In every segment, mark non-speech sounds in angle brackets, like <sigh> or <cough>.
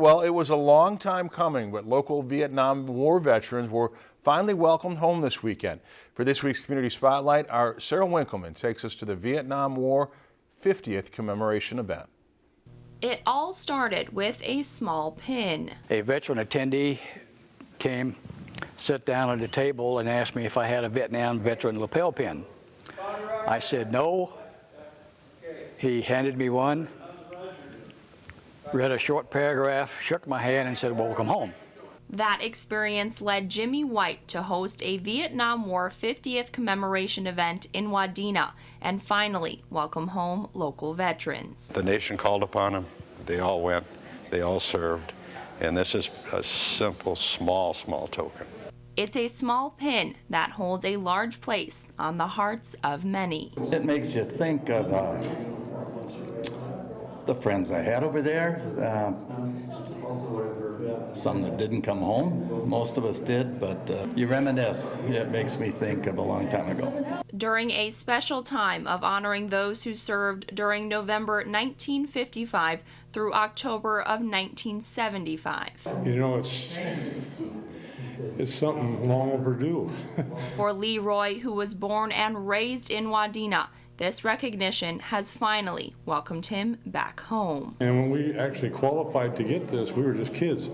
Well, it was a long time coming, but local Vietnam War veterans were finally welcomed home this weekend. For this week's Community Spotlight, our Sarah Winkleman takes us to the Vietnam War 50th commemoration event. It all started with a small pin. A veteran attendee came, sat down at the table and asked me if I had a Vietnam veteran lapel pin. I said no. He handed me one, read a short paragraph, shook my hand and said, welcome home. That experience led Jimmy White to host a Vietnam War 50th commemoration event in Wadena and finally welcome home local veterans. The nation called upon them. They all went. They all served. And this is a simple, small, small token. It's a small pin that holds a large place on the hearts of many. It makes you think of uh, the friends I had over there. Uh, some that didn't come home. Most of us did, but uh, you reminisce. It makes me think of a long time ago. During a special time of honoring those who served during November 1955 through October of 1975. You know, it's it's something long overdue. <laughs> For Leroy, who was born and raised in Wadena, this recognition has finally welcomed him back home. and when we actually qualified to get this, we were just kids.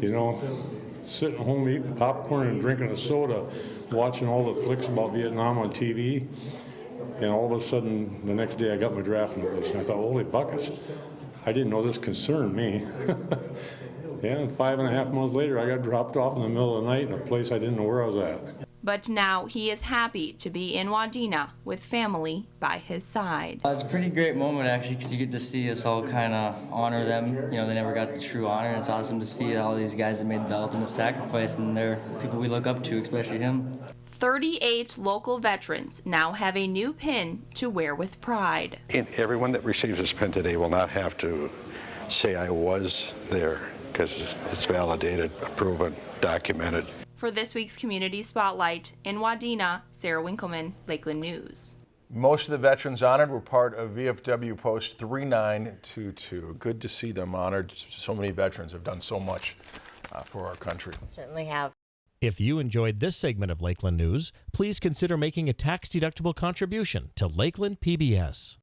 You know, sitting home eating popcorn and drinking a soda, watching all the flicks about Vietnam on TV. And all of a sudden, the next day I got my draft notice and I thought, holy buckets, I didn't know this concerned me. yeah, <laughs> and five and a half months later, I got dropped off in the middle of the night in a place I didn't know where I was at. But now he is happy to be in Wadena with family by his side. Uh, It's a pretty great moment actually because you get to see us all kind of honor them. You know, they never got the true honor. and It's awesome to see all these guys that made the ultimate sacrifice and they're people we look up to, especially him. 38 local veterans now have a new pin to wear with pride. And everyone that receives this pin today will not have to say I was there because it's validated, proven, documented. For this week's Community Spotlight in Wadena, Sarah Winkleman, Lakeland News. Most of the veterans honored were part of VFW Post 3922. Good to see them honored. So many veterans have done so much uh, for our country. Certainly have. If you enjoyed this segment of Lakeland News, please consider making a tax-deductible contribution to Lakeland PBS.